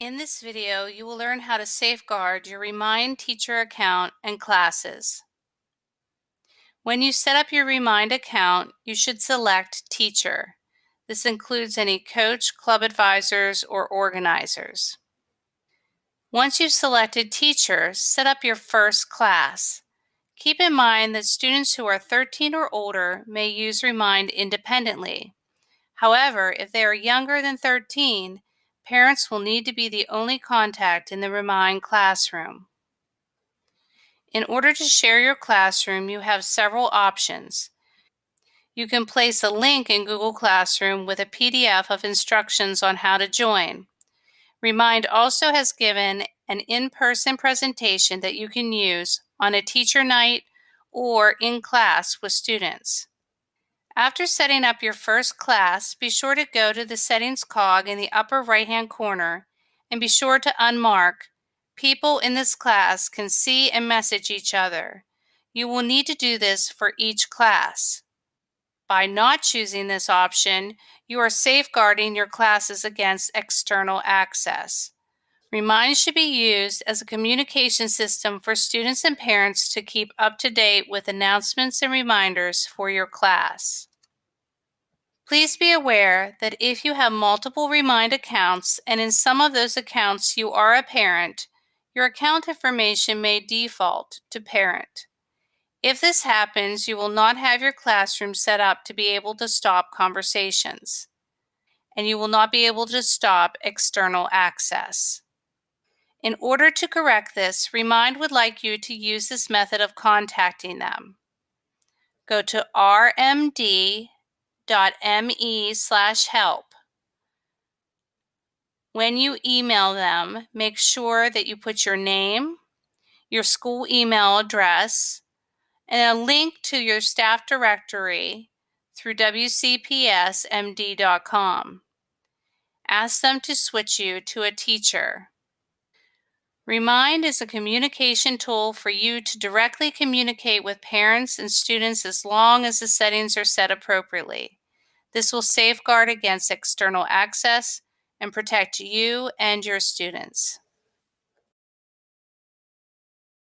In this video, you will learn how to safeguard your Remind Teacher account and classes. When you set up your Remind account, you should select Teacher. This includes any coach, club advisors, or organizers. Once you've selected Teacher, set up your first class. Keep in mind that students who are 13 or older may use Remind independently. However, if they are younger than 13, Parents will need to be the only contact in the Remind classroom. In order to share your classroom, you have several options. You can place a link in Google Classroom with a PDF of instructions on how to join. Remind also has given an in-person presentation that you can use on a teacher night or in class with students. After setting up your first class, be sure to go to the settings cog in the upper right-hand corner and be sure to unmark People in this class can see and message each other. You will need to do this for each class. By not choosing this option, you are safeguarding your classes against external access. Remind should be used as a communication system for students and parents to keep up to date with announcements and reminders for your class. Please be aware that if you have multiple Remind accounts and in some of those accounts you are a parent, your account information may default to parent. If this happens, you will not have your classroom set up to be able to stop conversations, and you will not be able to stop external access. In order to correct this, Remind would like you to use this method of contacting them. Go to RMD me slash help. When you email them, make sure that you put your name, your school email address, and a link to your staff directory through WCPSMD.com. Ask them to switch you to a teacher. Remind is a communication tool for you to directly communicate with parents and students as long as the settings are set appropriately. This will safeguard against external access and protect you and your students.